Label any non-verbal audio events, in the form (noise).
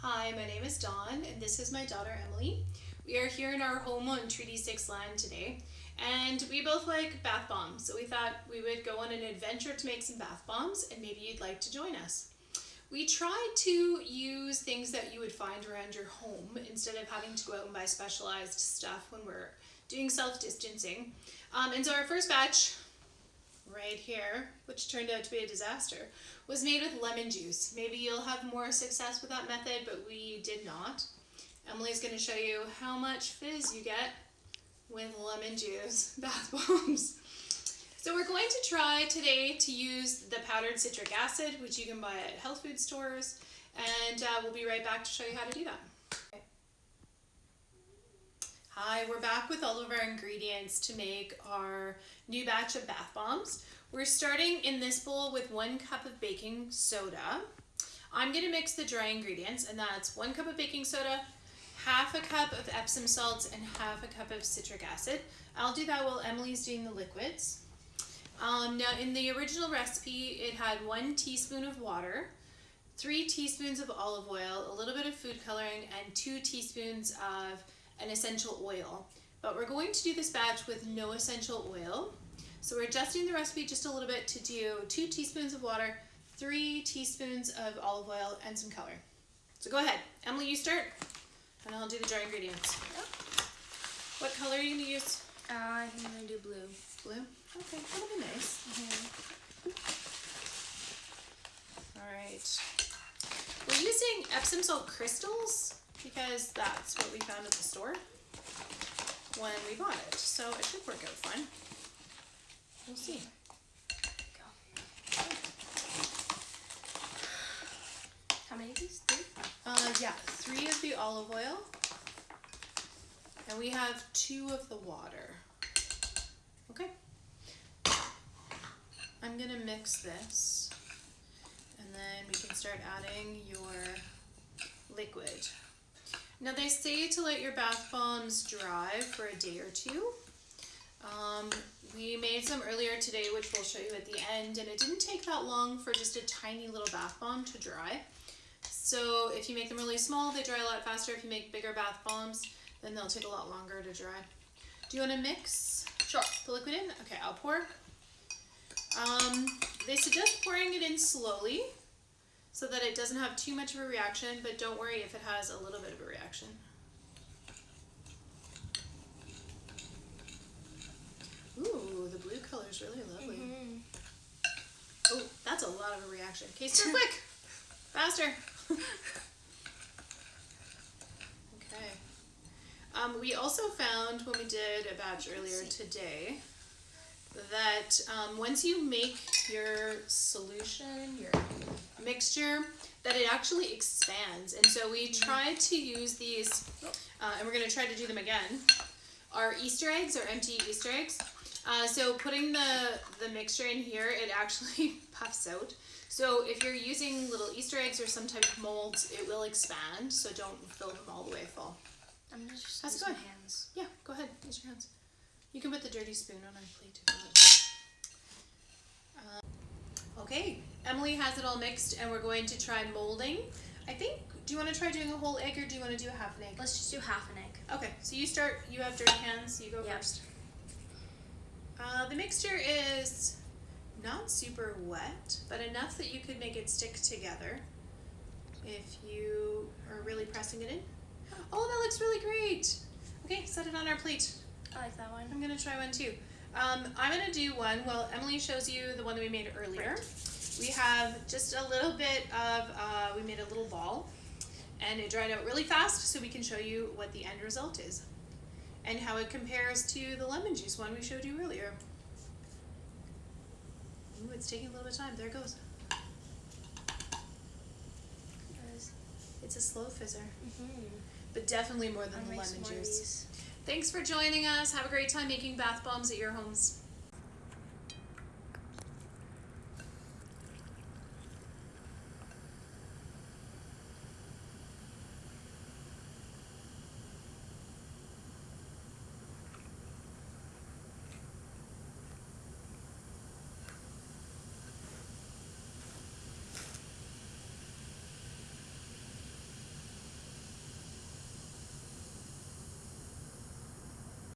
Hi, my name is Dawn, and this is my daughter Emily. We are here in our home on Treaty 6 land today, and we both like bath bombs, so we thought we would go on an adventure to make some bath bombs, and maybe you'd like to join us. We tried to use things that you would find around your home instead of having to go out and buy specialized stuff when we're doing self-distancing. Um, and so our first batch right here, which turned out to be a disaster, was made with lemon juice. Maybe you'll have more success with that method, but we did not. Emily's going to show you how much fizz you get with lemon juice (laughs) bath bombs. So we're going to try today to use the powdered citric acid, which you can buy at health food stores, and uh, we'll be right back to show you how to do that. Hi, we're back with all of our ingredients to make our new batch of bath bombs. We're starting in this bowl with one cup of baking soda. I'm gonna mix the dry ingredients and that's one cup of baking soda, half a cup of Epsom salts and half a cup of citric acid. I'll do that while Emily's doing the liquids. Um, now in the original recipe, it had one teaspoon of water, three teaspoons of olive oil, a little bit of food coloring, and two teaspoons of an essential oil. But we're going to do this batch with no essential oil. So we're adjusting the recipe just a little bit to do two teaspoons of water, three teaspoons of olive oil, and some color. So go ahead. Emily, you start, and I'll do the dry ingredients. Yep. What color are you going to use? Uh, I'm going to do blue. Blue? Okay, that'll be nice. Mm -hmm. All right. We're using Epsom salt crystals because that's what we found at the store when we bought it. So it should work out fine. We'll see. How many of these? Three? Uh, yeah, three of the olive oil. And we have two of the water. Okay. I'm going to mix this. And then we can start adding your liquid. Now they say to let your bath bombs dry for a day or two. Um, we made some earlier today, which we'll show you at the end, and it didn't take that long for just a tiny little bath bomb to dry. So if you make them really small, they dry a lot faster. If you make bigger bath bombs, then they'll take a lot longer to dry. Do you want to mix sure. the liquid in? Okay, I'll pour. Um, they suggest pouring it in slowly so that it doesn't have too much of a reaction, but don't worry if it has a little bit of a reaction. Ooh, the blue color is really lovely. Mm -hmm. Oh, that's a lot of a reaction. Okay, stir quick! (laughs) Faster! (laughs) okay. Um, we also found when we did a batch earlier today that um, once you make your solution, your mixture, that it actually expands. And so we mm-hmm. to use these, uh, and we're going to try to do them again, our Easter eggs, or empty Easter eggs. Uh, so putting the, the mixture in here, it actually (laughs) puffs out. So if you're using little Easter eggs or some type of molds, it will expand, so don't fill them all the way full. I'm just How's use my hands. Yeah, go ahead, use your hands. You can put the dirty spoon on our plate uh, okay, Emily has it all mixed and we're going to try molding. I think, do you want to try doing a whole egg or do you want to do a half an egg? Let's just do half an egg. Okay, so you start, you have dirty hands, you go yep. first. Uh, the mixture is not super wet, but enough that you could make it stick together if you are really pressing it in. Oh, that looks really great. Okay, set it on our plate. I like that one. I'm gonna try one too. Um, I'm gonna do one Well, Emily shows you the one that we made earlier. Right. We have just a little bit of, uh, we made a little ball and it dried out really fast so we can show you what the end result is and how it compares to the lemon juice one we showed you earlier. Ooh, it's taking a little bit of time. There it goes. It's a slow fizzer. Mm -hmm. But definitely more than the lemon juice. Thanks for joining us. Have a great time making bath bombs at your homes.